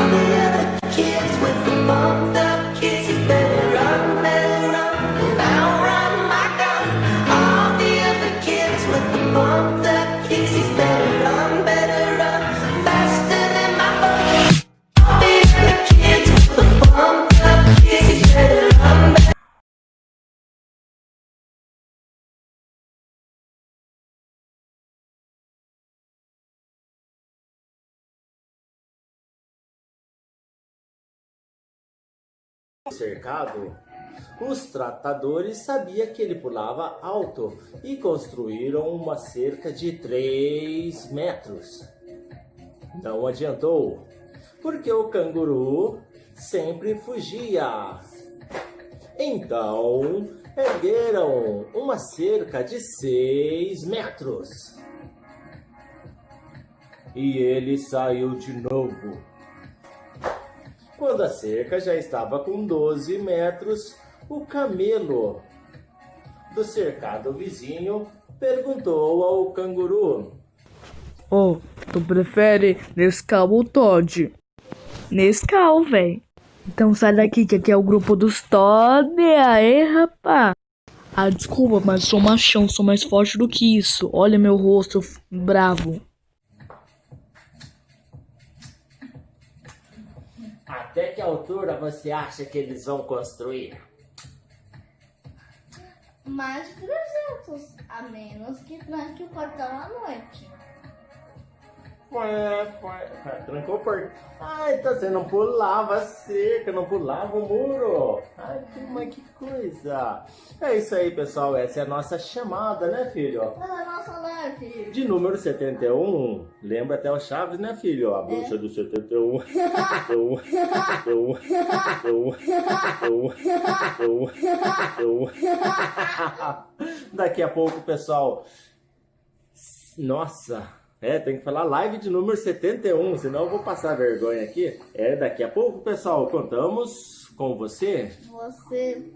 Amém. Cercado, os tratadores sabiam que ele pulava alto e construíram uma cerca de 3 metros. Não adiantou, porque o canguru sempre fugia. Então, ergueram uma cerca de 6 metros. E ele saiu de novo. Quando a cerca já estava com 12 metros, o camelo do cercado vizinho perguntou ao canguru: Ô, tu prefere Nescau ou Todd? Nescau, véi. Então sai daqui, que aqui é o grupo dos Todd. Aê, rapá. Ah, desculpa, mas sou machão, sou mais forte do que isso. Olha meu rosto bravo. Até que altura você acha que eles vão construir? Mais de 300, a menos que tranque o portão à noite. Ué, ué, trancou o portão. Ai, tá você não pulava a cerca, não pulava o muro. Ai, que, mas que coisa. É isso aí, pessoal. Essa é a nossa chamada, né, filho? Ela é live. De número 71, lembra até o Chaves, né, filho? A bruxa do 71. 71, 71, 71, 71, 71. Daqui a pouco, pessoal. Nossa, é, tem que falar live de número 71, senão eu vou passar vergonha aqui. É, daqui a pouco, pessoal, contamos com você. Você.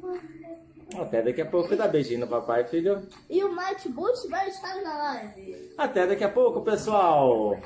Até daqui a pouco, dá beijinho no papai, filho. E o Matt Bush vai estar na live. Até daqui a pouco, pessoal.